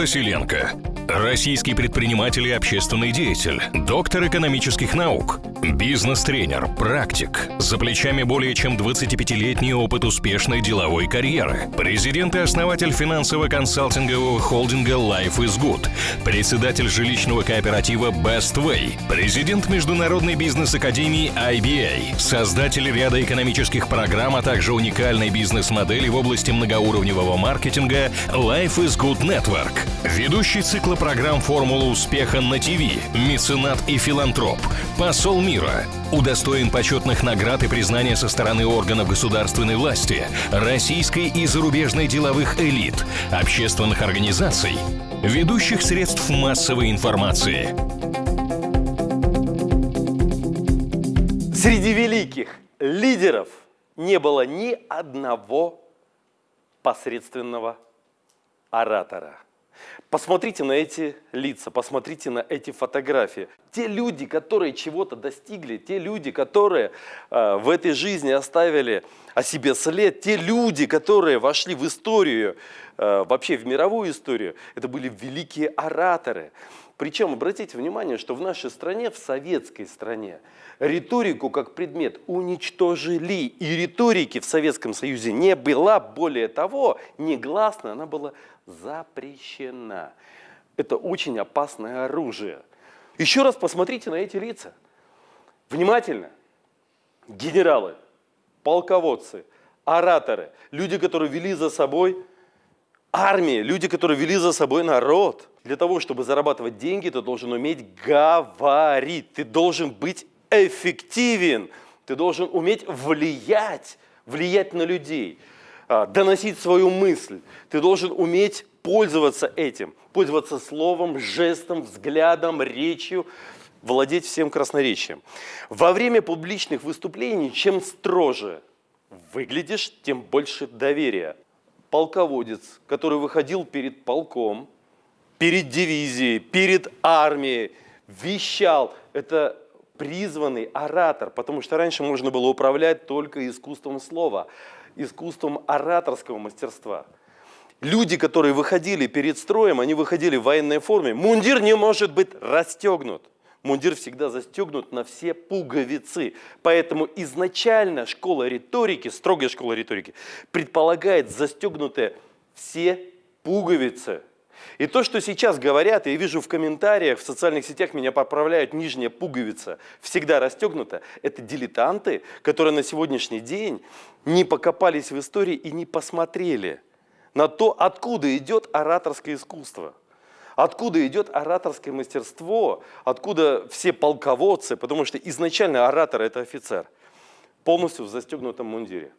Василенко. Российский предприниматель и общественный деятель, доктор экономических наук, бизнес-тренер, практик. За плечами более чем 25-летний опыт успешной деловой карьеры. Президент и основатель финансово-консалтингового холдинга Life is Good. Председатель жилищного кооператива Best Way. Президент Международной бизнес-академии IBA. Создатель ряда экономических программ, а также уникальной бизнес-модели в области многоуровневого маркетинга Life is Good Network. Ведущий цикла программ «Формула успеха» на ТВ, меценат и филантроп, посол мира, удостоен почетных наград и признания со стороны органов государственной власти, российской и зарубежной деловых элит, общественных организаций, ведущих средств массовой информации. Среди великих лидеров не было ни одного посредственного оратора. Посмотрите на эти лица, посмотрите на эти фотографии. Те люди, которые чего-то достигли, те люди, которые э, в этой жизни оставили о себе след, те люди, которые вошли в историю, э, вообще в мировую историю, это были великие ораторы. Причем, обратите внимание, что в нашей стране, в советской стране, риторику как предмет уничтожили. И риторики в Советском Союзе не было. Более того, негласно она была запрещена. Это очень опасное оружие. Еще раз посмотрите на эти лица. Внимательно. Генералы, полководцы, ораторы, люди, которые вели за собой армии, люди, которые вели за собой народ. Для того, чтобы зарабатывать деньги, ты должен уметь говорить, ты должен быть эффективен, ты должен уметь влиять, влиять на людей, а, доносить свою мысль. Ты должен уметь пользоваться этим, пользоваться словом, жестом, взглядом, речью, владеть всем красноречием. Во время публичных выступлений, чем строже выглядишь, тем больше доверия полководец, который выходил перед полком, перед дивизией, перед армией, вещал. Это призванный оратор, потому что раньше можно было управлять только искусством слова, искусством ораторского мастерства. Люди, которые выходили перед строем, они выходили в военной форме. Мундир не может быть расстегнут. Мундир всегда застегнут на все пуговицы. Поэтому изначально школа риторики, строгая школа риторики, предполагает застегнутые все пуговицы. И то, что сейчас говорят, я вижу в комментариях, в социальных сетях меня поправляют, нижняя пуговица всегда расстегнута, это дилетанты, которые на сегодняшний день не покопались в истории и не посмотрели на то, откуда идет ораторское искусство. Откуда идет ораторское мастерство, откуда все полководцы, потому что изначально оратор – это офицер, полностью в застегнутом мундире.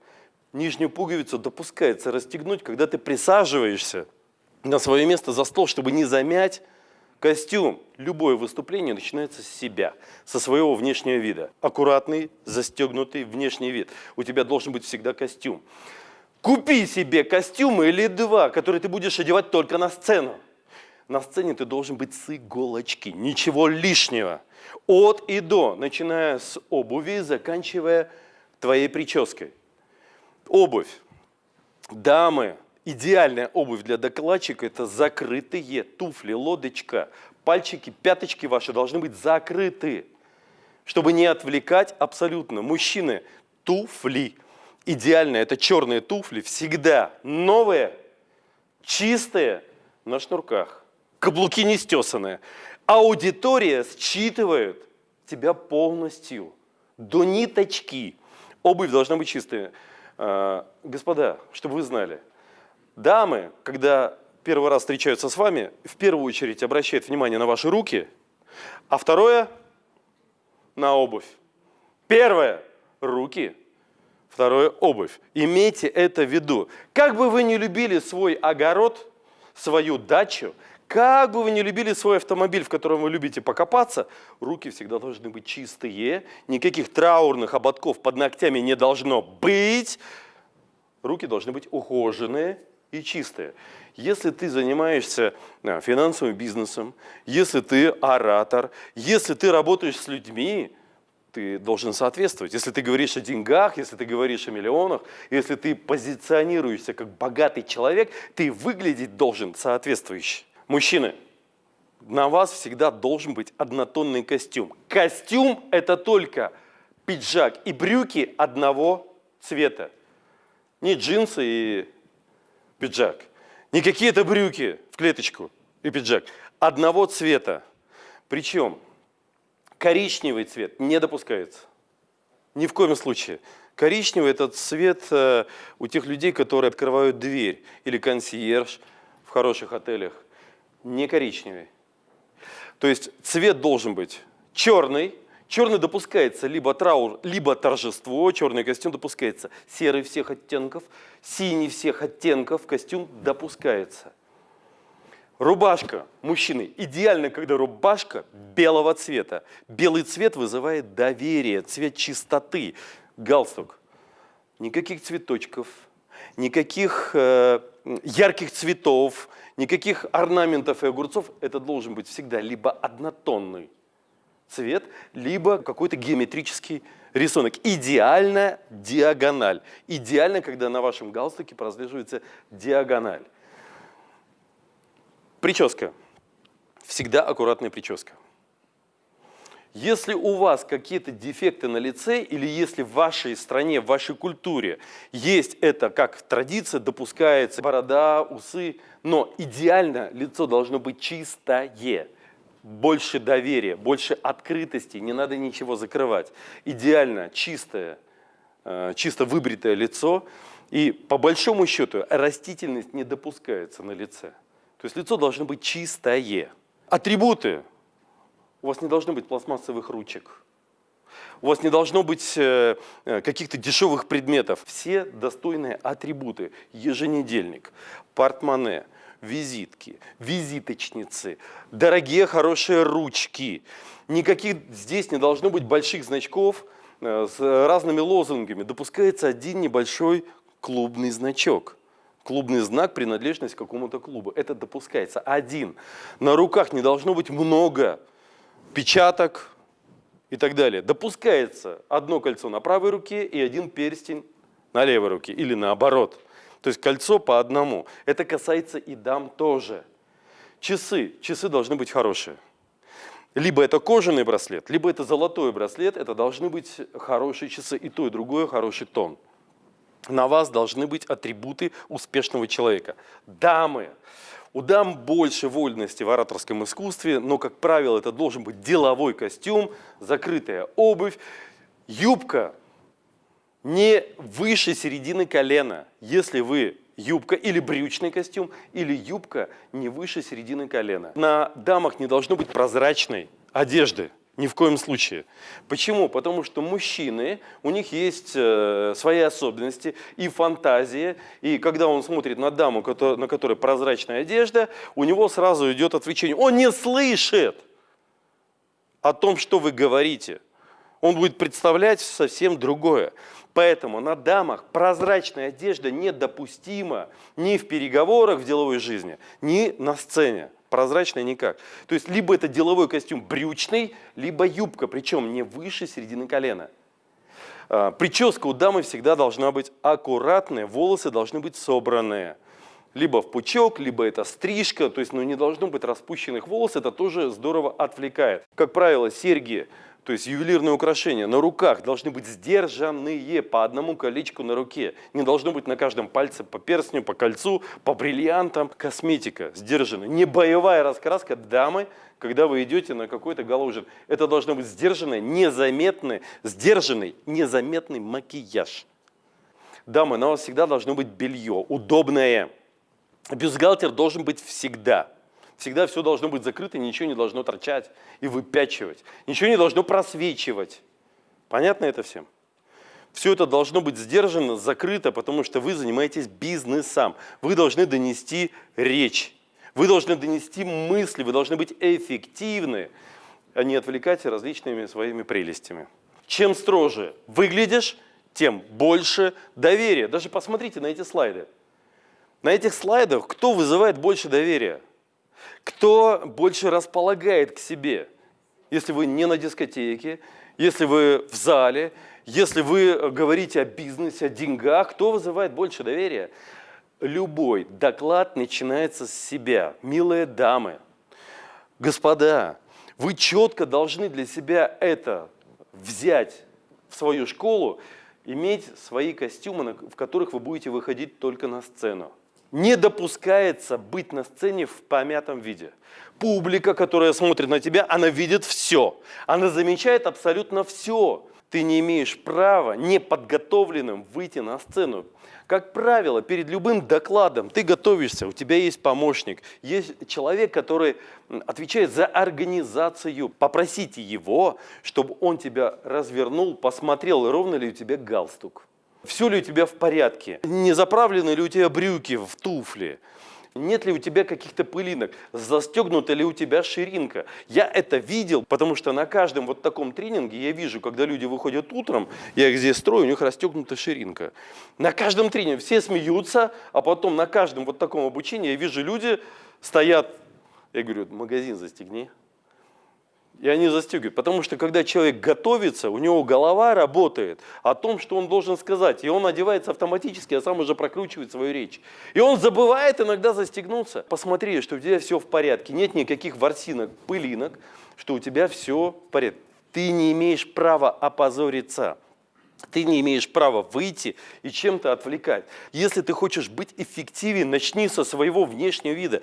Нижнюю пуговицу допускается расстегнуть, когда ты присаживаешься на свое место за стол, чтобы не замять костюм. Любое выступление начинается с себя, со своего внешнего вида. Аккуратный, застегнутый внешний вид. У тебя должен быть всегда костюм. Купи себе костюм или два, которые ты будешь одевать только на сцену. На сцене ты должен быть с иголочки, ничего лишнего. От и до, начиная с обуви, заканчивая твоей прической. Обувь. Дамы, идеальная обувь для докладчика – это закрытые туфли, лодочка. Пальчики, пяточки ваши должны быть закрыты, чтобы не отвлекать абсолютно. Мужчины, туфли. Идеально, это черные туфли, всегда новые, чистые, на шнурках каблуки не стесанные. Аудитория считывает тебя полностью, до ниточки. Обувь должна быть чистая. А, господа, чтобы вы знали, дамы, когда первый раз встречаются с вами, в первую очередь обращают внимание на ваши руки, а второе – на обувь. Первое – руки, второе – обувь. Имейте это в виду. Как бы вы ни любили свой огород, свою дачу – как бы вы ни любили свой автомобиль, в котором вы любите покопаться, руки всегда должны быть чистые, никаких траурных ободков под ногтями не должно быть. Руки должны быть ухоженные и чистые. Если ты занимаешься финансовым бизнесом, если ты оратор, если ты работаешь с людьми, ты должен соответствовать. Если ты говоришь о деньгах, если ты говоришь о миллионах, если ты позиционируешься как богатый человек, ты выглядеть должен соответствующе. Мужчины, на вас всегда должен быть однотонный костюм. Костюм – это только пиджак и брюки одного цвета. Не джинсы и пиджак. Не какие-то брюки в клеточку и пиджак. Одного цвета. Причем коричневый цвет не допускается. Ни в коем случае. Коричневый – это цвет э, у тех людей, которые открывают дверь. Или консьерж в хороших отелях. Не коричневый. То есть цвет должен быть черный. Черный допускается либо траур, либо торжество. Черный костюм допускается. Серый всех оттенков, синий всех оттенков костюм допускается. Рубашка мужчины. Идеально, когда рубашка белого цвета. Белый цвет вызывает доверие, цвет чистоты. Галстук. Никаких цветочков, никаких э, ярких цветов, никаких орнаментов и огурцов. Это должен быть всегда либо однотонный цвет, либо какой-то геометрический рисунок. Идеально диагональ. Идеально, когда на вашем галстуке прослеживается диагональ. Прическа. Всегда аккуратная прическа. Если у вас какие-то дефекты на лице, или если в вашей стране, в вашей культуре есть это как традиция, допускается борода, усы, но идеально лицо должно быть чистое, больше доверия, больше открытости, не надо ничего закрывать. Идеально чистое, э, чисто выбритое лицо, и по большому счету растительность не допускается на лице. То есть лицо должно быть чистое. Атрибуты у вас не должно быть пластмассовых ручек. У вас не должно быть э, э, каких-то дешевых предметов. Все достойные атрибуты. Еженедельник, портмоне, визитки, визиточницы, дорогие хорошие ручки. Никаких здесь не должно быть больших значков э, с разными лозунгами. Допускается один небольшой клубный значок. Клубный знак, принадлежность к какому-то клубу. Это допускается. Один. На руках не должно быть много печаток и так далее. Допускается одно кольцо на правой руке и один перстень на левой руке или наоборот. То есть кольцо по одному. Это касается и дам тоже. Часы. Часы должны быть хорошие. Либо это кожаный браслет, либо это золотой браслет. Это должны быть хорошие часы. И то, и другое хороший тон. На вас должны быть атрибуты успешного человека. Дамы. У дам больше вольности в ораторском искусстве, но, как правило, это должен быть деловой костюм, закрытая обувь, юбка не выше середины колена. Если вы юбка или брючный костюм, или юбка не выше середины колена. На дамах не должно быть прозрачной одежды. Ни в коем случае. Почему? Потому что мужчины, у них есть э, свои особенности и фантазия. И когда он смотрит на даму, на которой прозрачная одежда, у него сразу идет отвлечение. Он не слышит о том, что вы говорите. Он будет представлять совсем другое. Поэтому на дамах прозрачная одежда недопустима ни в переговорах в деловой жизни, ни на сцене прозрачная никак. То есть либо это деловой костюм брючный, либо юбка, причем не выше середины колена. А, прическа у дамы всегда должна быть аккуратная, волосы должны быть собранные. Либо в пучок, либо это стрижка, то есть ну, не должно быть распущенных волос, это тоже здорово отвлекает. Как правило, серьги то есть ювелирные украшения на руках должны быть сдержанные по одному колечку на руке. Не должно быть на каждом пальце по перстню, по кольцу, по бриллиантам. Косметика сдержанная. Не боевая раскраска дамы, когда вы идете на какой-то галужин. Это должно быть сдержанный, незаметный, сдержанный, незаметный макияж. Дамы, на вас всегда должно быть белье, удобное. Бюстгальтер должен быть всегда. Всегда все должно быть закрыто, ничего не должно торчать и выпячивать. Ничего не должно просвечивать. Понятно это всем? Все это должно быть сдержано, закрыто, потому что вы занимаетесь бизнесом. Вы должны донести речь. Вы должны донести мысли, вы должны быть эффективны, а не отвлекать различными своими прелестями. Чем строже выглядишь, тем больше доверия. Даже посмотрите на эти слайды. На этих слайдах кто вызывает больше доверия? Кто больше располагает к себе? Если вы не на дискотеке, если вы в зале, если вы говорите о бизнесе, о деньгах, кто вызывает больше доверия? Любой доклад начинается с себя. Милые дамы, господа, вы четко должны для себя это взять в свою школу, иметь свои костюмы, в которых вы будете выходить только на сцену. Не допускается быть на сцене в помятом виде. Публика, которая смотрит на тебя, она видит все. Она замечает абсолютно все. Ты не имеешь права неподготовленным выйти на сцену. Как правило, перед любым докладом ты готовишься, у тебя есть помощник, есть человек, который отвечает за организацию. Попросите его, чтобы он тебя развернул, посмотрел, ровно ли у тебя галстук. Все ли у тебя в порядке? Не заправлены ли у тебя брюки в туфли? Нет ли у тебя каких-то пылинок? Застегнута ли у тебя ширинка? Я это видел, потому что на каждом вот таком тренинге я вижу, когда люди выходят утром, я их здесь строю, у них расстегнута ширинка. На каждом тренинге все смеются, а потом на каждом вот таком обучении я вижу, люди стоят, я говорю, магазин застегни. И они застегивают. Потому что когда человек готовится, у него голова работает о том, что он должен сказать. И он одевается автоматически, а сам уже прокручивает свою речь. И он забывает иногда застегнуться. Посмотри, что у тебя все в порядке. Нет никаких ворсинок, пылинок, что у тебя все в порядке. Ты не имеешь права опозориться. Ты не имеешь права выйти и чем-то отвлекать. Если ты хочешь быть эффективен, начни со своего внешнего вида.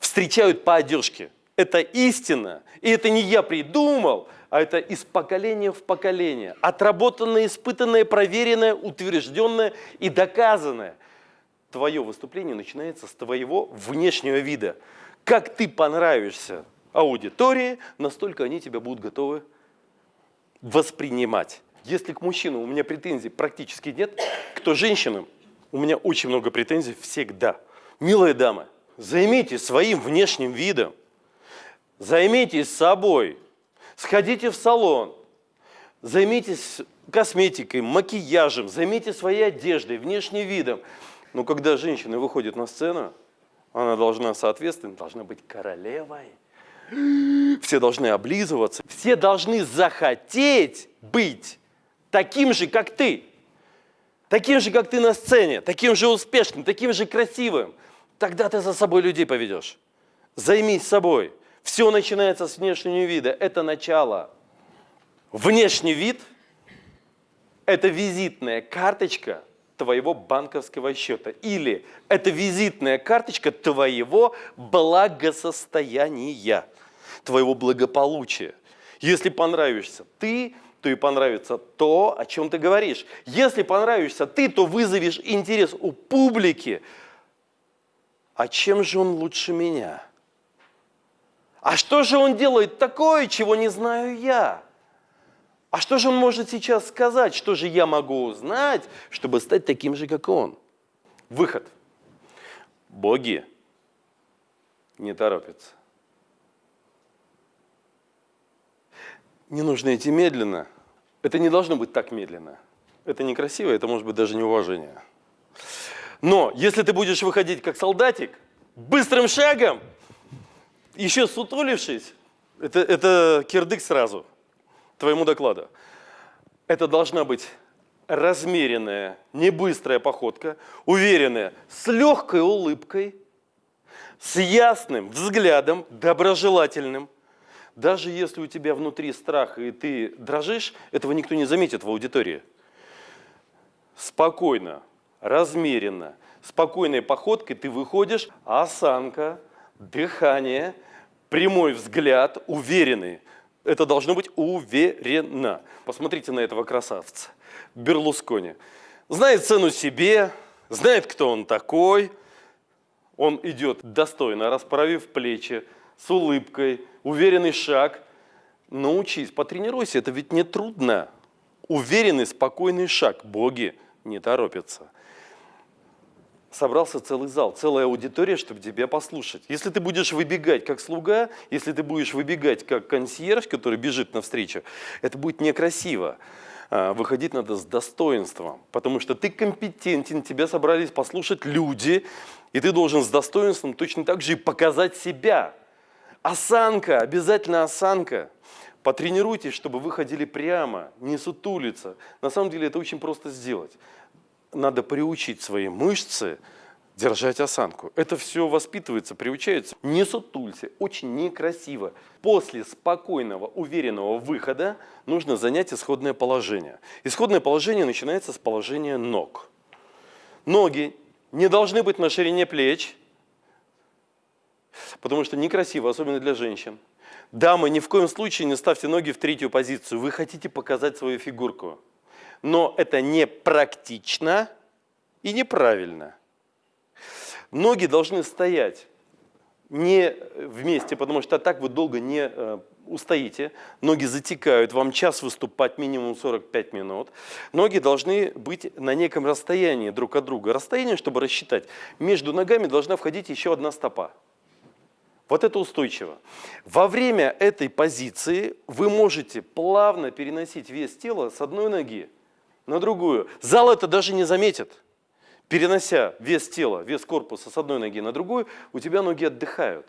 Встречают по одежке это истина, и это не я придумал, а это из поколения в поколение, отработанное, испытанное, проверенное, утвержденное и доказанное. Твое выступление начинается с твоего внешнего вида. Как ты понравишься аудитории, настолько они тебя будут готовы воспринимать. Если к мужчинам у меня претензий практически нет, к женщинам у меня очень много претензий всегда. Милые дамы, займитесь своим внешним видом. Займитесь собой, сходите в салон, займитесь косметикой, макияжем, займитесь своей одеждой, внешним видом. Но когда женщина выходит на сцену, она должна, соответственно, должна быть королевой. Все должны облизываться, все должны захотеть быть таким же, как ты. Таким же, как ты на сцене, таким же успешным, таким же красивым. Тогда ты за собой людей поведешь. Займись собой. Все начинается с внешнего вида. Это начало. Внешний вид – это визитная карточка твоего банковского счета. Или это визитная карточка твоего благосостояния, твоего благополучия. Если понравишься ты, то и понравится то, о чем ты говоришь. Если понравишься ты, то вызовешь интерес у публики. А чем же он лучше меня? А что же он делает такое, чего не знаю я? А что же он может сейчас сказать? Что же я могу узнать, чтобы стать таким же, как он? Выход. Боги не торопятся. Не нужно идти медленно. Это не должно быть так медленно. Это некрасиво, это может быть даже неуважение. Но если ты будешь выходить как солдатик, быстрым шагом, еще сутулившись, это, это кирдык сразу твоему докладу. Это должна быть размеренная, не быстрая походка, уверенная, с легкой улыбкой, с ясным взглядом, доброжелательным. Даже если у тебя внутри страх и ты дрожишь, этого никто не заметит в аудитории. Спокойно, размеренно, спокойной походкой ты выходишь, а осанка – дыхание, прямой взгляд, уверенный. Это должно быть уверенно. Посмотрите на этого красавца, Берлускони. Знает цену себе, знает, кто он такой. Он идет достойно, расправив плечи, с улыбкой, уверенный шаг. Научись, потренируйся, это ведь не трудно. Уверенный, спокойный шаг. Боги не торопятся собрался целый зал, целая аудитория, чтобы тебя послушать. Если ты будешь выбегать как слуга, если ты будешь выбегать как консьерж, который бежит навстречу, это будет некрасиво. А, выходить надо с достоинством, потому что ты компетентен, тебя собрались послушать люди, и ты должен с достоинством точно так же и показать себя. Осанка, обязательно осанка. Потренируйтесь, чтобы вы ходили прямо, не сутулиться. На самом деле это очень просто сделать надо приучить свои мышцы держать осанку. Это все воспитывается, приучается. Не сутулься, очень некрасиво. После спокойного, уверенного выхода нужно занять исходное положение. Исходное положение начинается с положения ног. Ноги не должны быть на ширине плеч, потому что некрасиво, особенно для женщин. Дамы, ни в коем случае не ставьте ноги в третью позицию. Вы хотите показать свою фигурку. Но это не практично и неправильно. Ноги должны стоять не вместе, потому что так вы долго не э, устоите. Ноги затекают, вам час выступать минимум 45 минут. Ноги должны быть на неком расстоянии друг от друга. Расстояние, чтобы рассчитать, между ногами должна входить еще одна стопа. Вот это устойчиво. Во время этой позиции вы можете плавно переносить вес тела с одной ноги на другую. Зал это даже не заметит. Перенося вес тела, вес корпуса с одной ноги на другую, у тебя ноги отдыхают.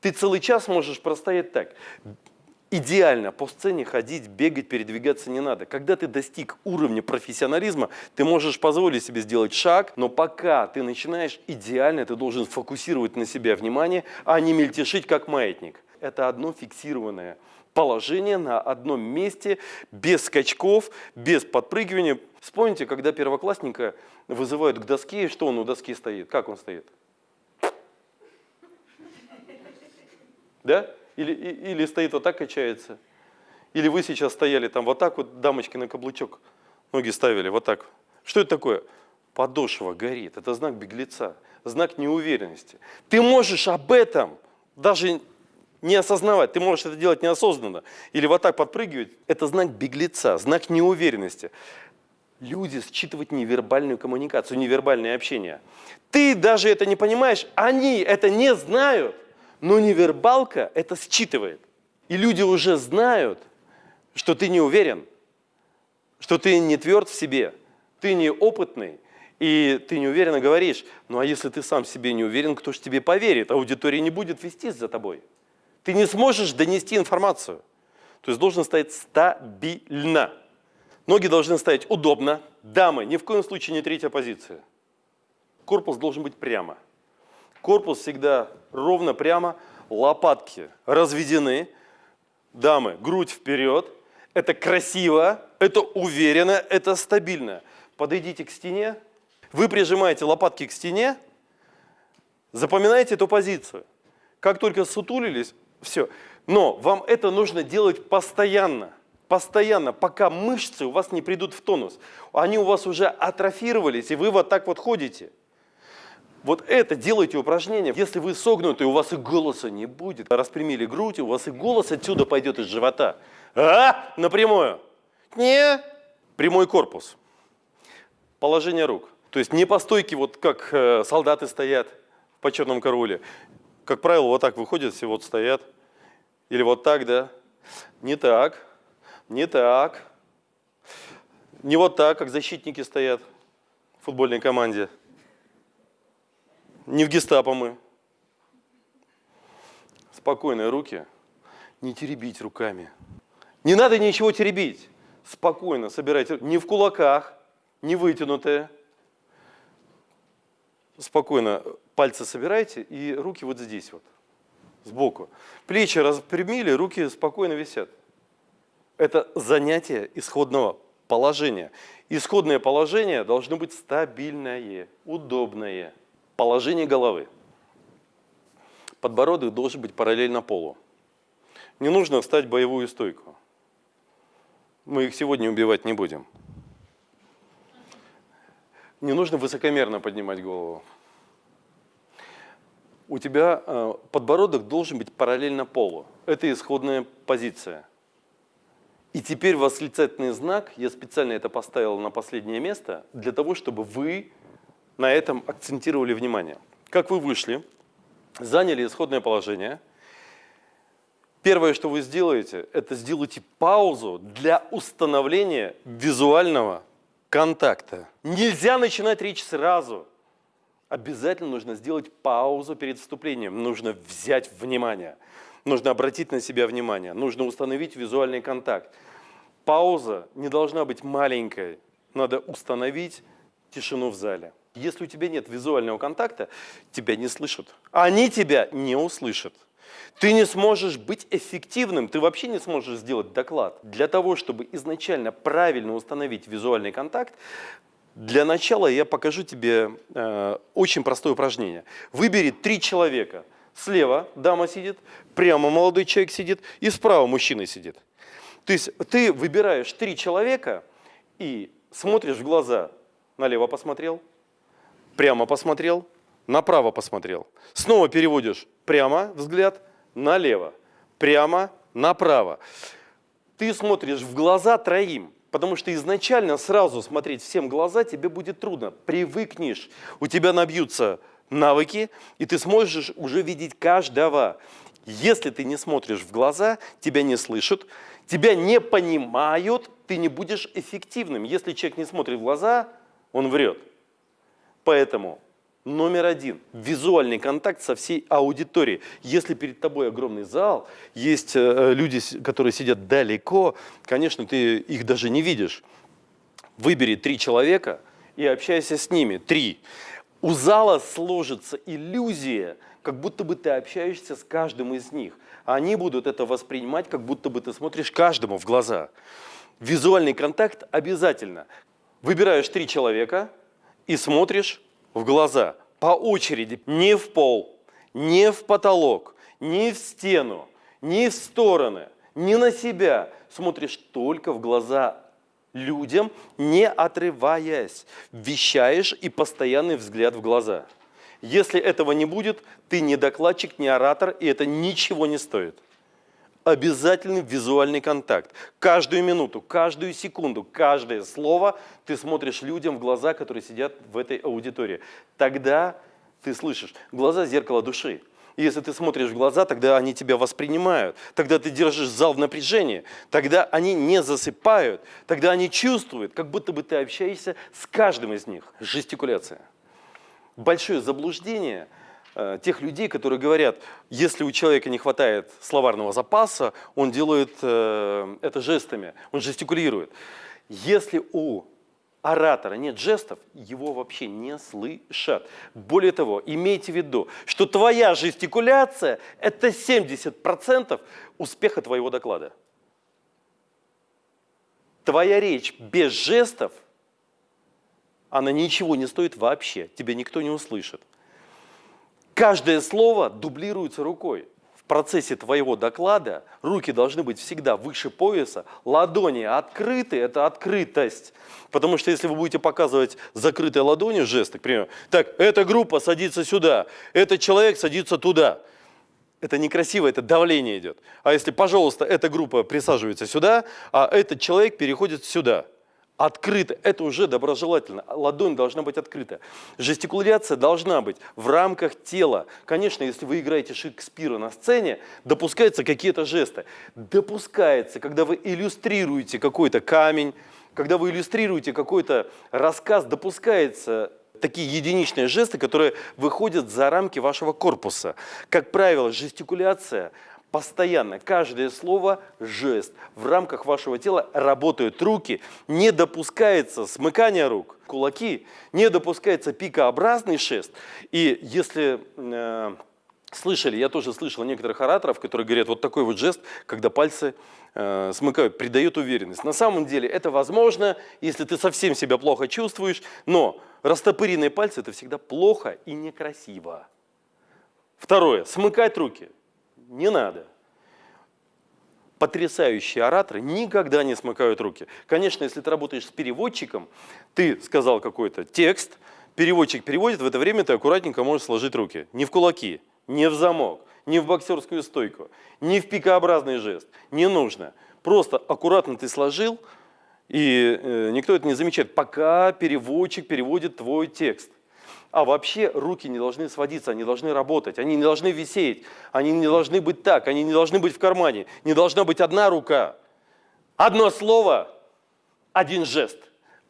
Ты целый час можешь простоять так идеально по сцене ходить, бегать, передвигаться не надо. Когда ты достиг уровня профессионализма, ты можешь позволить себе сделать шаг, но пока ты начинаешь идеально, ты должен фокусировать на себя внимание, а не мельтешить как маятник. Это одно фиксированное положение на одном месте, без скачков, без подпрыгивания. Вспомните, когда первоклассника вызывают к доске, что он у доски стоит? Как он стоит? Да? Или, или стоит вот так, качается. Или вы сейчас стояли там вот так вот, дамочки на каблучок, ноги ставили вот так. Что это такое? Подошва горит. Это знак беглеца, знак неуверенности. Ты можешь об этом даже не осознавать. Ты можешь это делать неосознанно. Или вот так подпрыгивать. Это знак беглеца, знак неуверенности. Люди считывают невербальную коммуникацию, невербальное общение. Ты даже это не понимаешь, они это не знают. Но невербалка это считывает. И люди уже знают, что ты не уверен, что ты не тверд в себе, ты не опытный, и ты неуверенно говоришь, ну а если ты сам себе не уверен, кто же тебе поверит? Аудитория не будет вестись за тобой. Ты не сможешь донести информацию. То есть должен стоять стабильно. Ноги должны стоять удобно. Дамы, ни в коем случае не третья позиция. Корпус должен быть прямо. Корпус всегда ровно, прямо, лопатки разведены. Дамы, грудь вперед. Это красиво, это уверенно, это стабильно. Подойдите к стене. Вы прижимаете лопатки к стене. Запоминайте эту позицию. Как только сутулились, все. Но вам это нужно делать постоянно. Постоянно, пока мышцы у вас не придут в тонус. Они у вас уже атрофировались, и вы вот так вот ходите. Вот это делайте упражнение. Если вы согнуты, у вас и голоса не будет. Распрямили грудь, у вас и голос отсюда пойдет из живота. А? Напрямую. Не. Прямой корпус. Положение рук. То есть не по стойке, вот как э, солдаты стоят в почетном короле. Как правило, вот так выходят, все вот стоят. Или вот так, да? Не так, не так. Не вот так, как защитники стоят в футбольной команде. Не в гестапо мы. Спокойные руки. Не теребить руками. Не надо ничего теребить. Спокойно собирайте. Не в кулаках, не вытянутые. Спокойно пальцы собирайте и руки вот здесь вот, сбоку. Плечи распрямили, руки спокойно висят. Это занятие исходного положения. Исходное положение должно быть стабильное, удобное положение головы. Подбородок должен быть параллельно полу. Не нужно встать в боевую стойку. Мы их сегодня убивать не будем. Не нужно высокомерно поднимать голову. У тебя э, подбородок должен быть параллельно полу. Это исходная позиция. И теперь восклицательный знак, я специально это поставил на последнее место, для того, чтобы вы на этом акцентировали внимание. Как вы вышли, заняли исходное положение, первое, что вы сделаете, это сделайте паузу для установления визуального контакта. Нельзя начинать речь сразу. Обязательно нужно сделать паузу перед вступлением. Нужно взять внимание. Нужно обратить на себя внимание. Нужно установить визуальный контакт. Пауза не должна быть маленькой. Надо установить тишину в зале. Если у тебя нет визуального контакта, тебя не слышат. Они тебя не услышат. Ты не сможешь быть эффективным, ты вообще не сможешь сделать доклад. Для того, чтобы изначально правильно установить визуальный контакт, для начала я покажу тебе э, очень простое упражнение. Выбери три человека. Слева дама сидит, прямо молодой человек сидит и справа мужчина сидит. То есть ты выбираешь три человека и смотришь в глаза. Налево посмотрел, прямо посмотрел, направо посмотрел. Снова переводишь прямо взгляд, налево, прямо, направо. Ты смотришь в глаза троим, потому что изначально сразу смотреть всем глаза тебе будет трудно. Привыкнешь, у тебя набьются навыки, и ты сможешь уже видеть каждого. Если ты не смотришь в глаза, тебя не слышат, тебя не понимают, ты не будешь эффективным. Если человек не смотрит в глаза, он врет. Поэтому Номер один – визуальный контакт со всей аудиторией. Если перед тобой огромный зал, есть э, люди, которые сидят далеко, конечно, ты их даже не видишь. Выбери три человека и общайся с ними. Три. У зала сложится иллюзия, как будто бы ты общаешься с каждым из них. Они будут это воспринимать, как будто бы ты смотришь каждому в глаза. Визуальный контакт обязательно. Выбираешь три человека и смотришь в глаза по очереди, не в пол, не в потолок, не в стену, не в стороны, не на себя. Смотришь только в глаза людям, не отрываясь. Вещаешь и постоянный взгляд в глаза. Если этого не будет, ты не докладчик, не оратор, и это ничего не стоит обязательный визуальный контакт. Каждую минуту, каждую секунду, каждое слово ты смотришь людям в глаза, которые сидят в этой аудитории. Тогда ты слышишь. Глаза – зеркало души. Если ты смотришь в глаза, тогда они тебя воспринимают. Тогда ты держишь зал в напряжении. Тогда они не засыпают. Тогда они чувствуют, как будто бы ты общаешься с каждым из них. Жестикуляция. Большое заблуждение – тех людей, которые говорят, если у человека не хватает словарного запаса, он делает э, это жестами, он жестикулирует. Если у оратора нет жестов, его вообще не слышат. Более того, имейте в виду, что твоя жестикуляция – это 70% успеха твоего доклада. Твоя речь без жестов, она ничего не стоит вообще, тебя никто не услышит. Каждое слово дублируется рукой. В процессе твоего доклада руки должны быть всегда выше пояса, ладони открыты, это открытость. Потому что если вы будете показывать закрытой ладонью жесты, к примеру, так, эта группа садится сюда, этот человек садится туда. Это некрасиво, это давление идет. А если, пожалуйста, эта группа присаживается сюда, а этот человек переходит сюда – открыто. Это уже доброжелательно. Ладонь должна быть открыта. Жестикуляция должна быть в рамках тела. Конечно, если вы играете Шекспира на сцене, допускаются какие-то жесты. Допускается, когда вы иллюстрируете какой-то камень, когда вы иллюстрируете какой-то рассказ, допускается такие единичные жесты, которые выходят за рамки вашего корпуса. Как правило, жестикуляция Постоянно, каждое слово – жест. В рамках вашего тела работают руки, не допускается смыкание рук, кулаки, не допускается пикообразный шест. И если э, слышали, я тоже слышал некоторых ораторов, которые говорят, вот такой вот жест, когда пальцы э, смыкают, придает уверенность. На самом деле это возможно, если ты совсем себя плохо чувствуешь, но растопыренные пальцы – это всегда плохо и некрасиво. Второе – смыкать руки – не надо. Потрясающие ораторы никогда не смыкают руки. Конечно, если ты работаешь с переводчиком, ты сказал какой-то текст, переводчик переводит, в это время ты аккуратненько можешь сложить руки. Не в кулаки, не в замок, не в боксерскую стойку, не в пикообразный жест. Не нужно. Просто аккуратно ты сложил, и э, никто это не замечает, пока переводчик переводит твой текст. А вообще руки не должны сводиться, они должны работать, они не должны висеть, они не должны быть так, они не должны быть в кармане, не должна быть одна рука. Одно слово, один жест.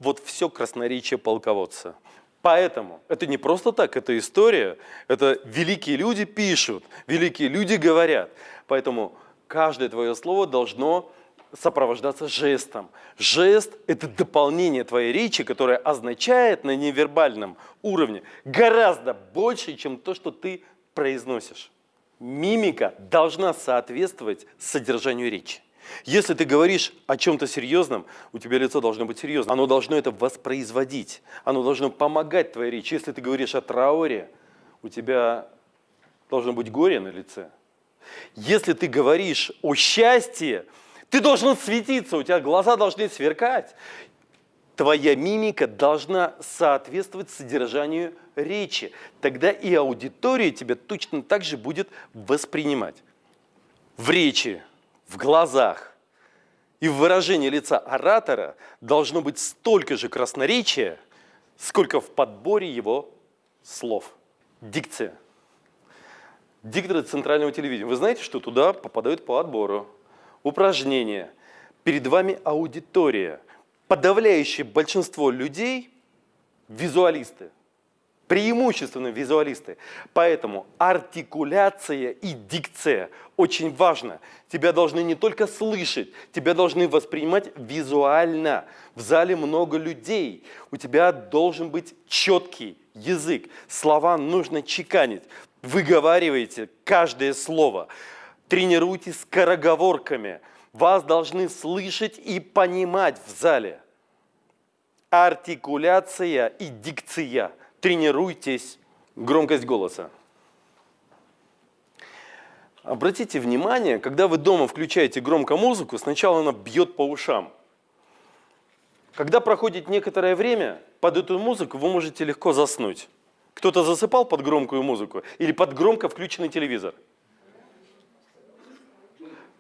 Вот все красноречие полководца. Поэтому это не просто так, это история, это великие люди пишут, великие люди говорят. Поэтому каждое твое слово должно сопровождаться жестом. Жест – это дополнение твоей речи, которое означает на невербальном уровне гораздо больше, чем то, что ты произносишь. Мимика должна соответствовать содержанию речи. Если ты говоришь о чем-то серьезном, у тебя лицо должно быть серьезным. Оно должно это воспроизводить. Оно должно помогать твоей речи. Если ты говоришь о трауре, у тебя должно быть горе на лице. Если ты говоришь о счастье, ты должен светиться, у тебя глаза должны сверкать. Твоя мимика должна соответствовать содержанию речи. Тогда и аудитория тебя точно так же будет воспринимать. В речи, в глазах и в выражении лица оратора должно быть столько же красноречия, сколько в подборе его слов. Дикция. Дикторы центрального телевидения. Вы знаете, что туда попадают по отбору. Упражнения. Перед вами аудитория. Подавляющее большинство людей – визуалисты – преимущественно визуалисты. Поэтому артикуляция и дикция очень важно. Тебя должны не только слышать, тебя должны воспринимать визуально. В зале много людей, у тебя должен быть четкий язык. Слова нужно чеканить. Выговаривайте каждое слово. Тренируйтесь скороговорками. Вас должны слышать и понимать в зале. Артикуляция и дикция – тренируйтесь. Громкость голоса. Обратите внимание, когда вы дома включаете громко музыку, сначала она бьет по ушам. Когда проходит некоторое время, под эту музыку вы можете легко заснуть. Кто-то засыпал под громкую музыку или под громко включенный телевизор?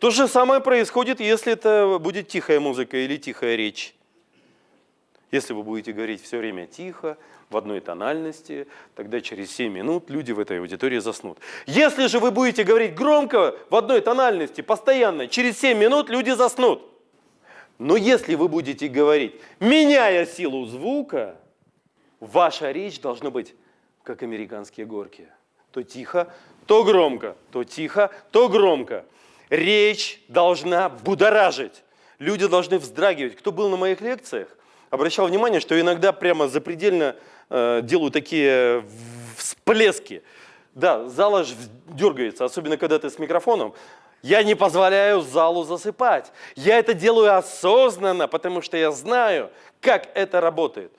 То же самое происходит, если это будет тихая музыка или тихая речь. Если вы будете говорить все время тихо, в одной тональности, тогда через 7 минут люди в этой аудитории заснут. Если же вы будете говорить громко в одной тональности, постоянно, через 7 минут люди заснут. Но если вы будете говорить, меняя силу звука, ваша речь должна быть как американские горки. То тихо, то громко, то тихо, то громко. Речь должна будоражить. Люди должны вздрагивать. Кто был на моих лекциях, обращал внимание, что иногда прямо запредельно э, делаю такие всплески. Да, зал аж дергается, особенно когда ты с микрофоном. Я не позволяю залу засыпать. Я это делаю осознанно, потому что я знаю, как это работает.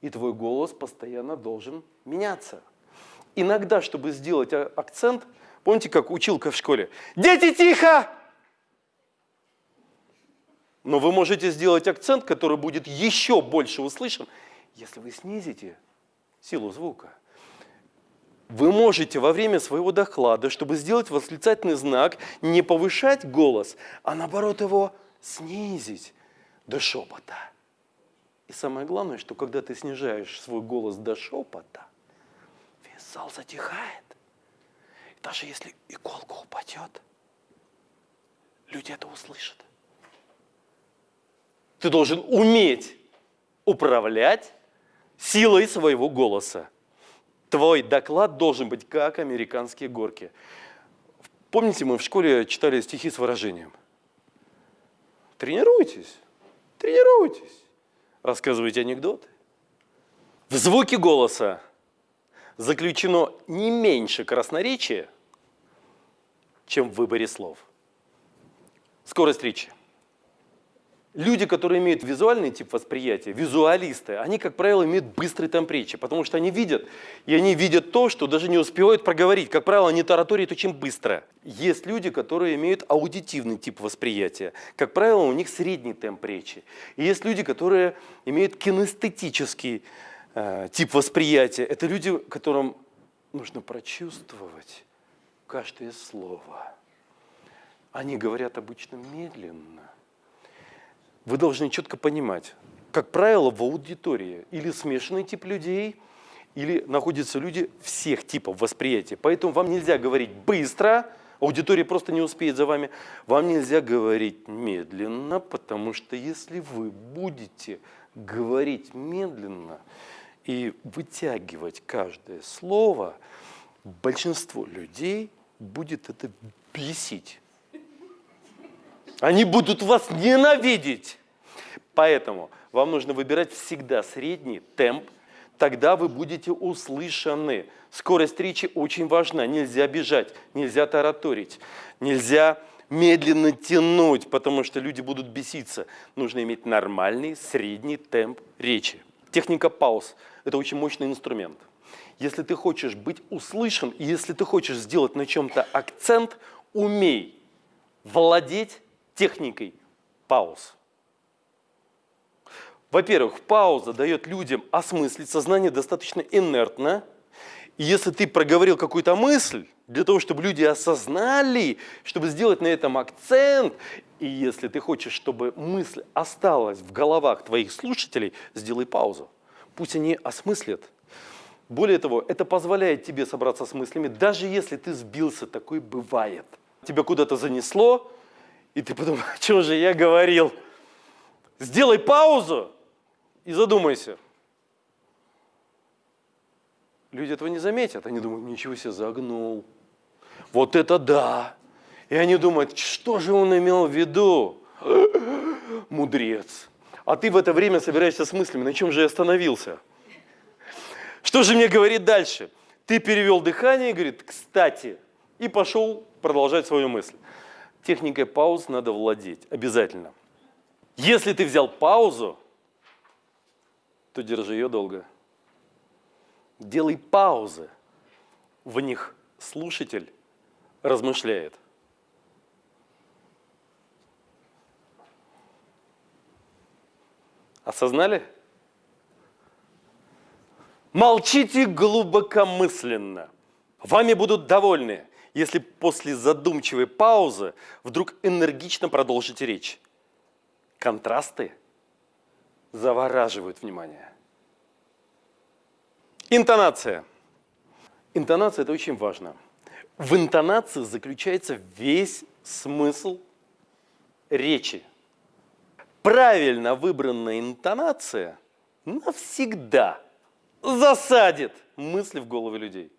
И твой голос постоянно должен меняться. Иногда, чтобы сделать а, акцент, помните, как училка в школе? Дети, тихо! Но вы можете сделать акцент, который будет еще больше услышан, если вы снизите силу звука. Вы можете во время своего доклада, чтобы сделать восклицательный знак, не повышать голос, а наоборот его снизить до шепота. И самое главное, что когда ты снижаешь свой голос до шепота, весь зал затихает. Даже если иголка упадет, люди это услышат. Ты должен уметь управлять силой своего голоса. Твой доклад должен быть как американские горки. Помните, мы в школе читали стихи с выражением? Тренируйтесь, тренируйтесь, рассказывайте анекдоты. В звуке голоса заключено не меньше красноречия, чем в выборе слов. Скорость речи. Люди, которые имеют визуальный тип восприятия, визуалисты, они, как правило, имеют быстрый темп речи, потому что они видят, и они видят то, что даже не успевают проговорить. Как правило, они тараторят очень быстро. Есть люди, которые имеют аудитивный тип восприятия. Как правило, у них средний темп речи. И есть люди, которые имеют кинестетический э, тип восприятия. Это люди, которым нужно прочувствовать каждое слово. Они говорят обычно медленно вы должны четко понимать, как правило, в аудитории или смешанный тип людей, или находятся люди всех типов восприятия. Поэтому вам нельзя говорить быстро, аудитория просто не успеет за вами. Вам нельзя говорить медленно, потому что если вы будете говорить медленно и вытягивать каждое слово, большинство людей будет это бесить. Они будут вас ненавидеть. Поэтому вам нужно выбирать всегда средний темп, тогда вы будете услышаны. Скорость речи очень важна, нельзя бежать, нельзя тараторить, нельзя медленно тянуть, потому что люди будут беситься. Нужно иметь нормальный средний темп речи. Техника пауз – это очень мощный инструмент. Если ты хочешь быть услышан, и если ты хочешь сделать на чем-то акцент, умей владеть техникой пауз. Во-первых, пауза дает людям осмыслить, сознание достаточно инертно. И если ты проговорил какую-то мысль, для того, чтобы люди осознали, чтобы сделать на этом акцент, и если ты хочешь, чтобы мысль осталась в головах твоих слушателей, сделай паузу. Пусть они осмыслят. Более того, это позволяет тебе собраться с мыслями, даже если ты сбился, такой бывает. Тебя куда-то занесло, и ты подумал, что же я говорил? Сделай паузу, и задумайся. Люди этого не заметят. Они думают, ничего себе, загнул. Вот это да. И они думают, что же он имел в виду? Мудрец. А ты в это время собираешься с мыслями, на чем же я остановился? Что же мне говорит дальше? Ты перевел дыхание говорит, кстати, и пошел продолжать свою мысль. Техникой пауз надо владеть, обязательно. Если ты взял паузу, то держи ее долго. Делай паузы. В них слушатель размышляет. Осознали? Молчите глубокомысленно. Вами будут довольны, если после задумчивой паузы вдруг энергично продолжите речь. Контрасты – завораживают внимание. Интонация. Интонация – это очень важно. В интонации заключается весь смысл речи. Правильно выбранная интонация навсегда засадит мысли в головы людей.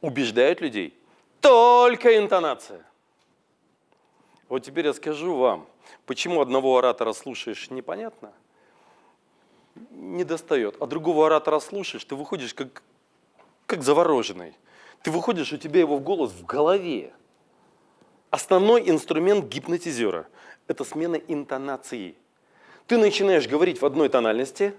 Убеждают людей только интонация. Вот теперь я скажу вам, почему одного оратора слушаешь непонятно, не достает, а другого оратора слушаешь, ты выходишь как, как завороженный. Ты выходишь, у тебя его голос в голове. Основной инструмент гипнотизера – это смена интонации. Ты начинаешь говорить в одной тональности,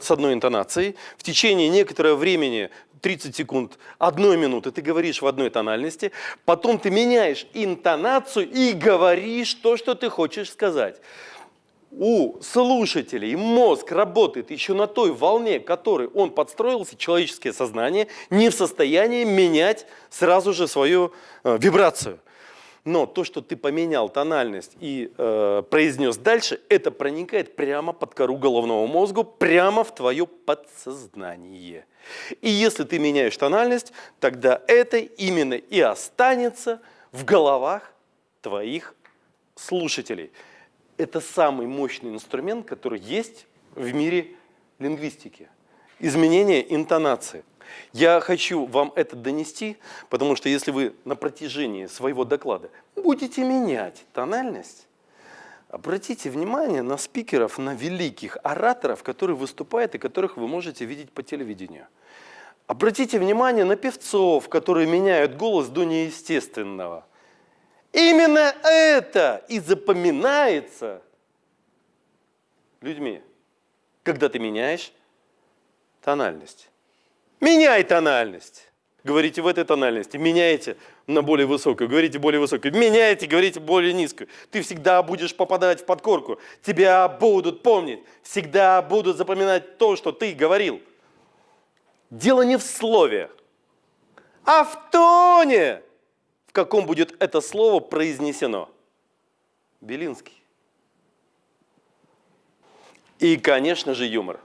с одной интонацией, в течение некоторого времени 30 секунд, одной минуты ты говоришь в одной тональности, потом ты меняешь интонацию и говоришь то, что ты хочешь сказать. У слушателей мозг работает еще на той волне, которой он подстроился, человеческое сознание не в состоянии менять сразу же свою э, вибрацию. Но то, что ты поменял тональность и э, произнес дальше, это проникает прямо под кору головного мозга, прямо в твое подсознание. И если ты меняешь тональность, тогда это именно и останется в головах твоих слушателей. Это самый мощный инструмент, который есть в мире лингвистики. Изменение интонации. Я хочу вам это донести, потому что если вы на протяжении своего доклада будете менять тональность, Обратите внимание на спикеров, на великих ораторов, которые выступают и которых вы можете видеть по телевидению. Обратите внимание на певцов, которые меняют голос до неестественного. Именно это и запоминается людьми, когда ты меняешь тональность. Меняй тональность. Говорите в этой тональности, меняйте на более высокую, говорите более высокую, меняйте, говорите более низкую. Ты всегда будешь попадать в подкорку, тебя будут помнить, всегда будут запоминать то, что ты говорил. Дело не в слове, а в тоне, в каком будет это слово произнесено. Белинский. И, конечно же, юмор.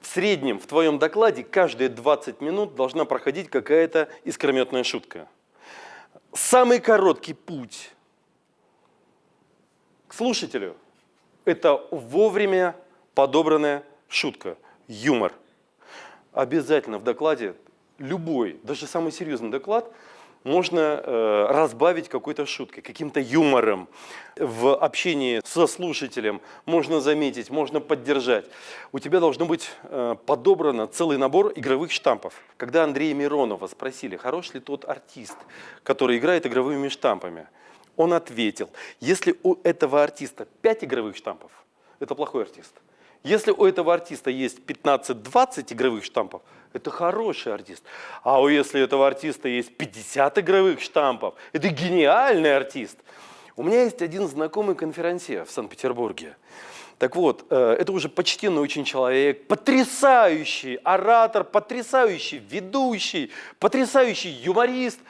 В среднем в твоем докладе каждые 20 минут должна проходить какая-то искрометная шутка. Самый короткий путь к слушателю – это вовремя подобранная шутка, юмор. Обязательно в докладе, любой, даже самый серьезный доклад, можно э, разбавить какой-то шуткой, каким-то юмором. В общении со слушателем можно заметить, можно поддержать. У тебя должно быть э, подобрано целый набор игровых штампов. Когда Андрея Миронова спросили, хорош ли тот артист, который играет игровыми штампами, он ответил, если у этого артиста 5 игровых штампов, это плохой артист. Если у этого артиста есть 15-20 игровых штампов, это хороший артист. А если у этого артиста есть 50 игровых штампов, это гениальный артист. У меня есть один знакомый конферансье в Санкт-Петербурге. Так вот, э, это уже почтенный очень человек, потрясающий оратор, потрясающий ведущий, потрясающий юморист.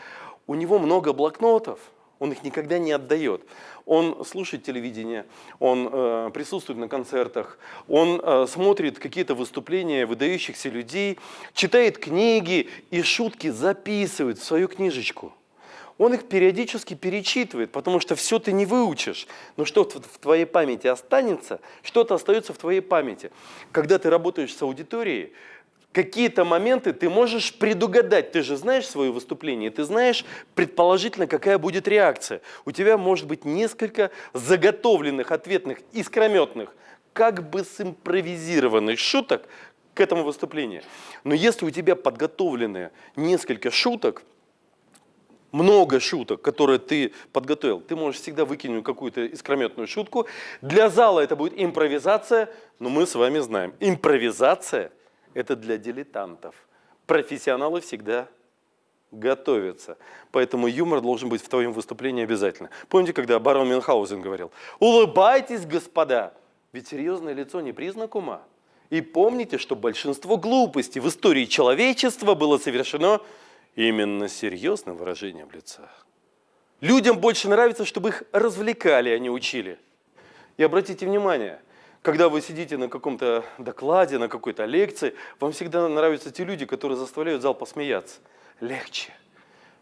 У него много блокнотов, он их никогда не отдает. Он слушает телевидение, он э, присутствует на концертах, он э, смотрит какие-то выступления выдающихся людей, читает книги и шутки записывает в свою книжечку. Он их периодически перечитывает, потому что все ты не выучишь, но что-то в твоей памяти останется, что-то остается в твоей памяти. Когда ты работаешь с аудиторией, какие-то моменты ты можешь предугадать. Ты же знаешь свое выступление, ты знаешь предположительно, какая будет реакция. У тебя может быть несколько заготовленных, ответных, искрометных, как бы симпровизированных шуток к этому выступлению. Но если у тебя подготовлены несколько шуток, много шуток, которые ты подготовил, ты можешь всегда выкинуть какую-то искрометную шутку. Для зала это будет импровизация, но мы с вами знаем, импровизация – это для дилетантов. Профессионалы всегда готовятся. Поэтому юмор должен быть в твоем выступлении обязательно. Помните, когда барон Мюнхгаузен говорил, улыбайтесь, господа, ведь серьезное лицо не признак ума. И помните, что большинство глупостей в истории человечества было совершено именно серьезным выражением лица. Людям больше нравится, чтобы их развлекали, а не учили. И обратите внимание – когда вы сидите на каком-то докладе, на какой-то лекции, вам всегда нравятся те люди, которые заставляют зал посмеяться. Легче,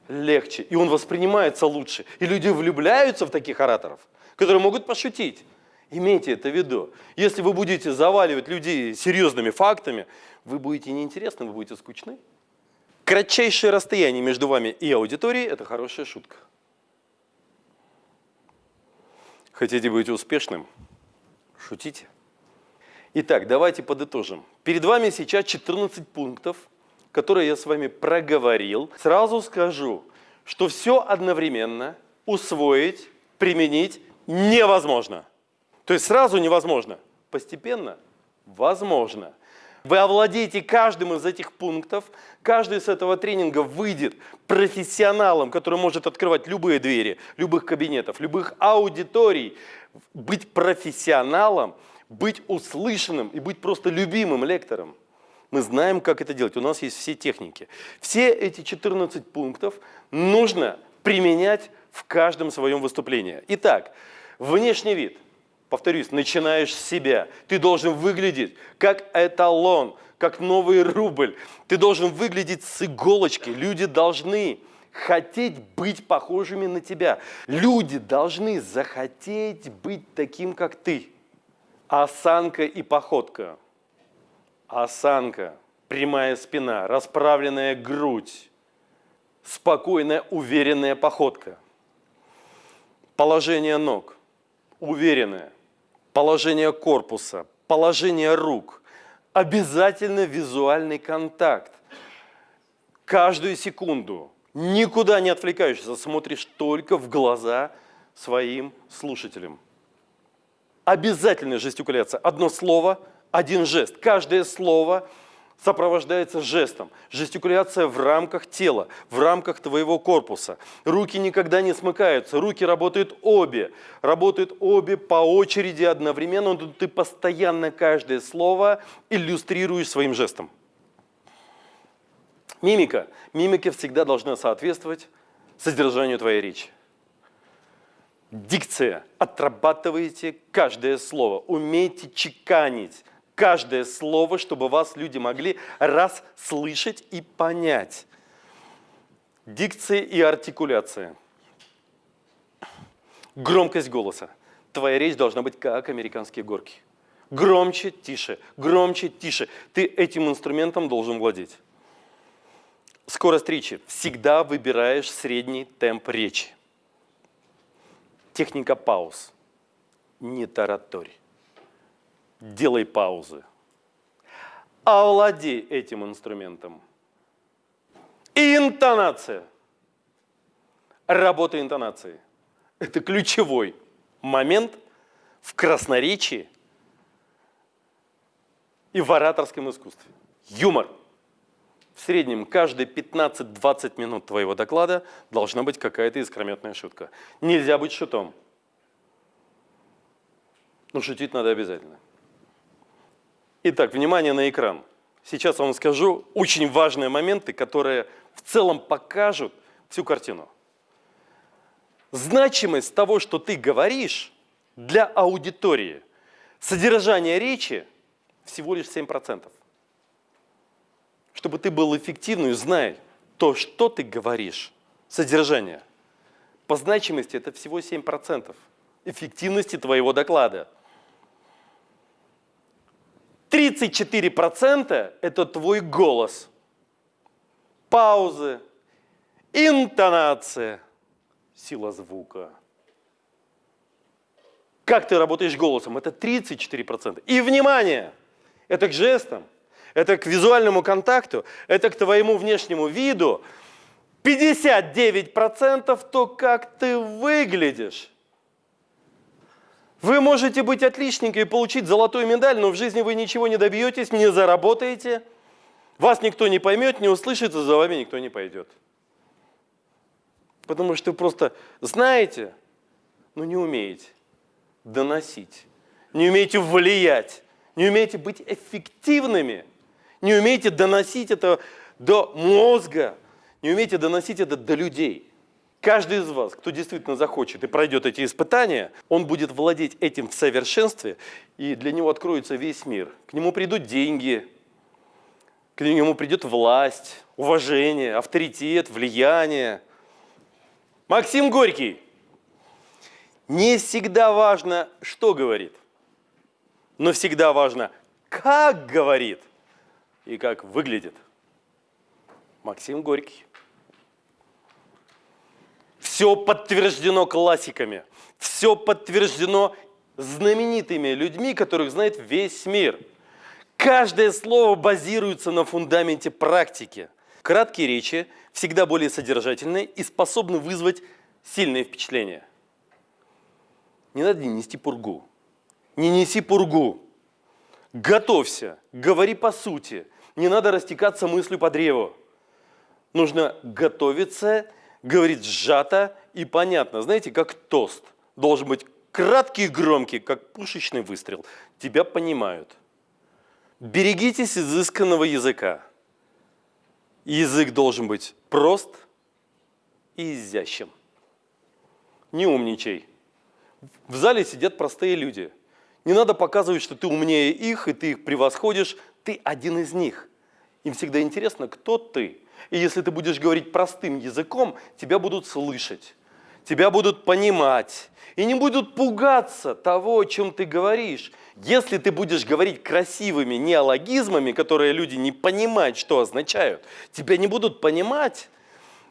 легче. И он воспринимается лучше. И люди влюбляются в таких ораторов, которые могут пошутить. Имейте это в виду. Если вы будете заваливать людей серьезными фактами, вы будете неинтересны, вы будете скучны. Кратчайшее расстояние между вами и аудиторией – это хорошая шутка. Хотите быть успешным – Шутите? Итак, давайте подытожим. Перед вами сейчас 14 пунктов, которые я с вами проговорил. Сразу скажу, что все одновременно усвоить, применить невозможно. То есть сразу невозможно, постепенно возможно. Вы овладеете каждым из этих пунктов, каждый из этого тренинга выйдет профессионалом, который может открывать любые двери, любых кабинетов, любых аудиторий, быть профессионалом, быть услышанным и быть просто любимым лектором. Мы знаем, как это делать. У нас есть все техники. Все эти 14 пунктов нужно применять в каждом своем выступлении. Итак, внешний вид. Повторюсь, начинаешь с себя. Ты должен выглядеть как эталон, как новый рубль. Ты должен выглядеть с иголочки. Люди должны хотеть быть похожими на тебя. Люди должны захотеть быть таким, как ты. Осанка и походка. Осанка, прямая спина, расправленная грудь, спокойная, уверенная походка. Положение ног, уверенное. Положение корпуса, положение рук. Обязательно визуальный контакт. Каждую секунду никуда не отвлекаешься, смотришь только в глаза своим слушателям. Обязательная жестикуляция. Одно слово, один жест. Каждое слово сопровождается жестом. Жестикуляция в рамках тела, в рамках твоего корпуса. Руки никогда не смыкаются, руки работают обе. Работают обе по очереди одновременно, но ты постоянно каждое слово иллюстрируешь своим жестом. Мимика. Мимика всегда должна соответствовать содержанию твоей речи. Дикция. Отрабатывайте каждое слово. Умейте чеканить каждое слово, чтобы вас люди могли раз слышать и понять. Дикция и артикуляция. Громкость голоса. Твоя речь должна быть как американские горки. Громче, тише, громче, тише. Ты этим инструментом должен владеть. Скорость речи. Всегда выбираешь средний темп речи. Техника пауз. Не тараторь. Делай паузы. Овладей этим инструментом. И интонация. Работа интонации. Это ключевой момент в красноречии и в ораторском искусстве. Юмор. В среднем каждые 15-20 минут твоего доклада должна быть какая-то искрометная шутка. Нельзя быть шутом. Но шутить надо обязательно. Итак, внимание на экран. Сейчас вам скажу очень важные моменты, которые в целом покажут всю картину. Значимость того, что ты говоришь для аудитории, содержание речи всего лишь 7%. Чтобы ты был эффективным, знай то, что ты говоришь, содержание. По значимости это всего 7% эффективности твоего доклада. 34% это твой голос, паузы, интонация, сила звука. Как ты работаешь голосом? Это 34%. И внимание! Это к жестам, это к визуальному контакту, это к твоему внешнему виду. 59% то, как ты выглядишь. Вы можете быть отличником и получить золотую медаль, но в жизни вы ничего не добьетесь, не заработаете. Вас никто не поймет, не услышит, за вами никто не пойдет. Потому что вы просто знаете, но не умеете доносить, не умеете влиять, не умеете быть эффективными, не умеете доносить это до мозга, не умеете доносить это до людей. Каждый из вас, кто действительно захочет и пройдет эти испытания, он будет владеть этим в совершенстве, и для него откроется весь мир. К нему придут деньги, к нему придет власть, уважение, авторитет, влияние. Максим Горький. Не всегда важно, что говорит, но всегда важно, как говорит и как выглядит. Максим Горький. Все подтверждено классиками, все подтверждено знаменитыми людьми, которых знает весь мир. Каждое слово базируется на фундаменте практики. Краткие речи всегда более содержательные и способны вызвать сильные впечатления. Не надо нести пургу. Не неси пургу. Готовься, говори по сути. Не надо растекаться мыслью по древу. Нужно готовиться говорит сжато и понятно. Знаете, как тост. Должен быть краткий и громкий, как пушечный выстрел. Тебя понимают. Берегитесь изысканного языка. Язык должен быть прост и изящен. Не умничай. В зале сидят простые люди. Не надо показывать, что ты умнее их, и ты их превосходишь. Ты один из них. Им всегда интересно, кто ты. И если ты будешь говорить простым языком, тебя будут слышать, тебя будут понимать и не будут пугаться того, о чем ты говоришь. Если ты будешь говорить красивыми неологизмами, которые люди не понимают, что означают, тебя не будут понимать,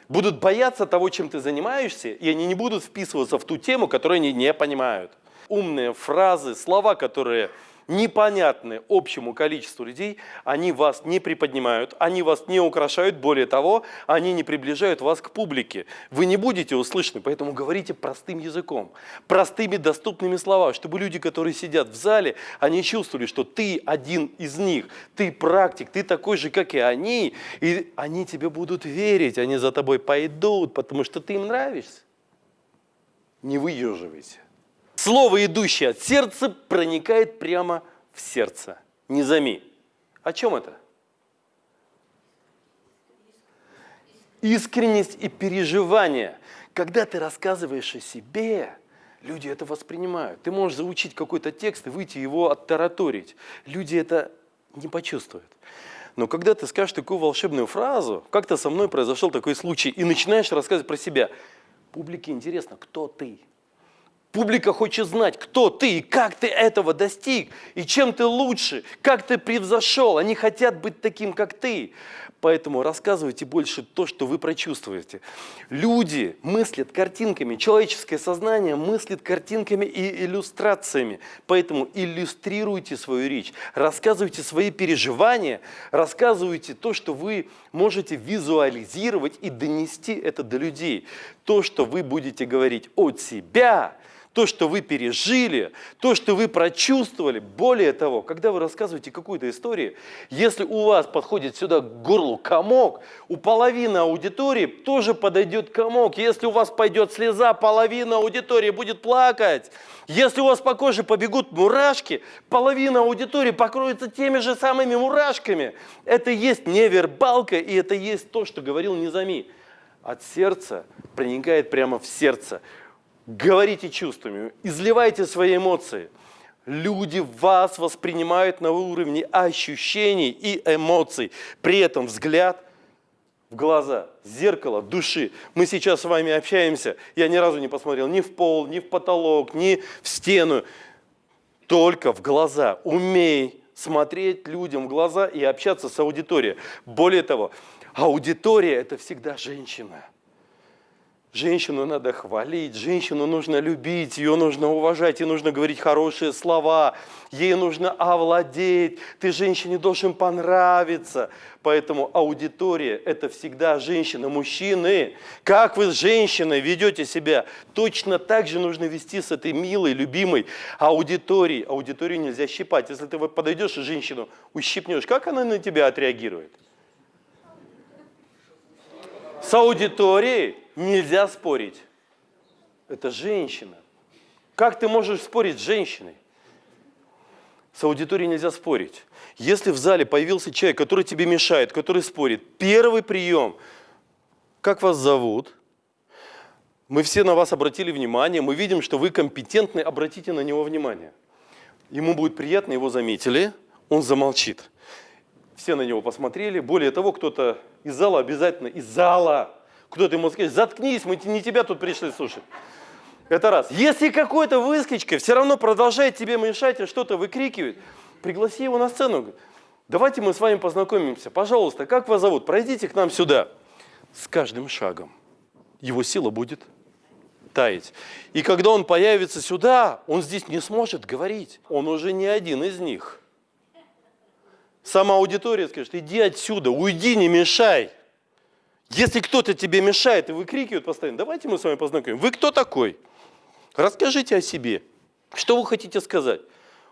будут бояться того, чем ты занимаешься, и они не будут вписываться в ту тему, которую они не понимают. Умные фразы, слова, которые непонятны общему количеству людей, они вас не приподнимают, они вас не украшают, более того, они не приближают вас к публике. Вы не будете услышаны, поэтому говорите простым языком, простыми доступными словами, чтобы люди, которые сидят в зале, они чувствовали, что ты один из них, ты практик, ты такой же, как и они, и они тебе будут верить, они за тобой пойдут, потому что ты им нравишься. Не выеживайся. Слово, идущее от сердца, проникает прямо в сердце. Не зами. О чем это? Искренность и переживание. Когда ты рассказываешь о себе, люди это воспринимают. Ты можешь заучить какой-то текст и выйти его оттараторить. Люди это не почувствуют. Но когда ты скажешь такую волшебную фразу, как-то со мной произошел такой случай, и начинаешь рассказывать про себя, публике интересно, кто ты, Публика хочет знать, кто ты и как ты этого достиг, и чем ты лучше, как ты превзошел. Они хотят быть таким, как ты. Поэтому рассказывайте больше то, что вы прочувствуете. Люди мыслят картинками, человеческое сознание мыслит картинками и иллюстрациями. Поэтому иллюстрируйте свою речь, рассказывайте свои переживания, рассказывайте то, что вы можете визуализировать и донести это до людей. То, что вы будете говорить от себя – то, что вы пережили, то, что вы прочувствовали. Более того, когда вы рассказываете какую-то историю, если у вас подходит сюда к горлу комок, у половины аудитории тоже подойдет комок. Если у вас пойдет слеза, половина аудитории будет плакать. Если у вас по коже побегут мурашки, половина аудитории покроется теми же самыми мурашками. Это есть невербалка, и это есть то, что говорил Низами. От сердца проникает прямо в сердце говорите чувствами, изливайте свои эмоции. Люди вас воспринимают на уровне ощущений и эмоций. При этом взгляд в глаза, зеркало души. Мы сейчас с вами общаемся. Я ни разу не посмотрел ни в пол, ни в потолок, ни в стену. Только в глаза. Умей смотреть людям в глаза и общаться с аудиторией. Более того, аудитория – это всегда женщина. Женщину надо хвалить, женщину нужно любить, ее нужно уважать, ей нужно говорить хорошие слова, ей нужно овладеть, ты женщине должен понравиться. Поэтому аудитория – это всегда женщина, мужчины. Как вы с женщиной ведете себя, точно так же нужно вести с этой милой, любимой аудиторией. Аудиторию нельзя щипать. Если ты подойдешь и женщину ущипнешь, как она на тебя отреагирует? С аудиторией нельзя спорить. Это женщина. Как ты можешь спорить с женщиной? С аудиторией нельзя спорить. Если в зале появился человек, который тебе мешает, который спорит, первый прием, как вас зовут? Мы все на вас обратили внимание, мы видим, что вы компетентны, обратите на него внимание. Ему будет приятно, его заметили, он замолчит. Все на него посмотрели, более того, кто-то из зала обязательно, из зала кто-то ему скажет, заткнись, мы не тебя тут пришли слушать. Это раз. Если какой-то выскочка все равно продолжает тебе мешать и что-то выкрикивает, пригласи его на сцену. Давайте мы с вами познакомимся. Пожалуйста, как вас зовут? Пройдите к нам сюда. С каждым шагом его сила будет таять. И когда он появится сюда, он здесь не сможет говорить. Он уже не один из них. Сама аудитория скажет, иди отсюда, уйди, не мешай. Если кто-то тебе мешает и выкрикивает постоянно, давайте мы с вами познакомим. Вы кто такой? Расскажите о себе. Что вы хотите сказать?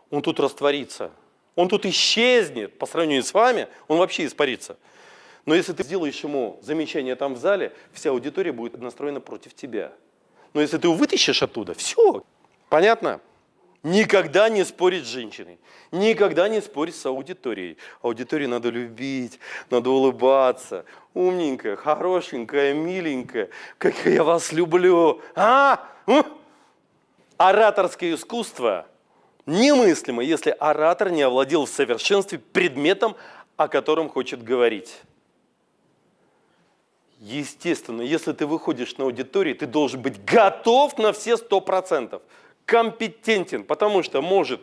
Он тут растворится. Он тут исчезнет по сравнению с вами, он вообще испарится. Но если ты сделаешь ему замечание там в зале, вся аудитория будет настроена против тебя. Но если ты его вытащишь оттуда, все. Понятно? Никогда не спорить с женщиной, никогда не спорить с аудиторией. Аудиторию надо любить, надо улыбаться. Умненькая, хорошенькая, миленькая, как я вас люблю. А? Ораторское искусство немыслимо, если оратор не овладел в совершенстве предметом, о котором хочет говорить. Естественно, если ты выходишь на аудиторию, ты должен быть готов на все сто процентов компетентен, потому что может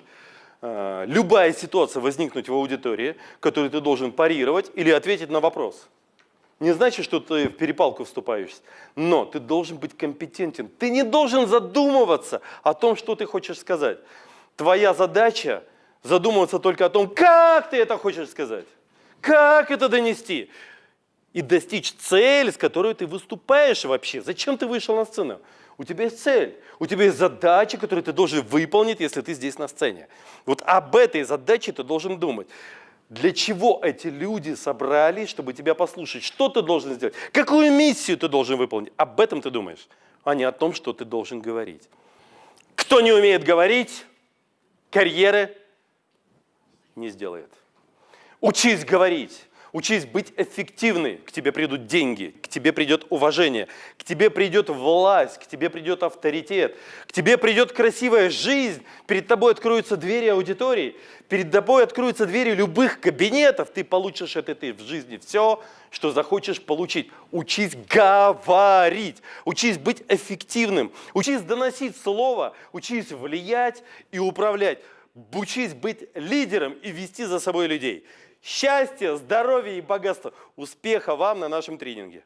э, любая ситуация возникнуть в аудитории, которую ты должен парировать или ответить на вопрос. Не значит, что ты в перепалку вступаешь, но ты должен быть компетентен. Ты не должен задумываться о том, что ты хочешь сказать. Твоя задача задумываться только о том, как ты это хочешь сказать, как это донести и достичь цели, с которой ты выступаешь вообще. Зачем ты вышел на сцену? У тебя есть цель, у тебя есть задача, которую ты должен выполнить, если ты здесь на сцене. Вот об этой задаче ты должен думать. Для чего эти люди собрались, чтобы тебя послушать? Что ты должен сделать? Какую миссию ты должен выполнить? Об этом ты думаешь, а не о том, что ты должен говорить. Кто не умеет говорить, карьеры не сделает. Учись говорить. Учись быть эффективной. К тебе придут деньги, к тебе придет уважение, к тебе придет власть, к тебе придет авторитет, к тебе придет красивая жизнь, перед тобой откроются двери аудитории, перед тобой откроются двери любых кабинетов, ты получишь это ты в жизни все, что захочешь получить. Учись говорить, учись быть эффективным, учись доносить слово, учись влиять и управлять, учись быть лидером и вести за собой людей. Счастья, здоровья и богатства. Успеха вам на нашем тренинге.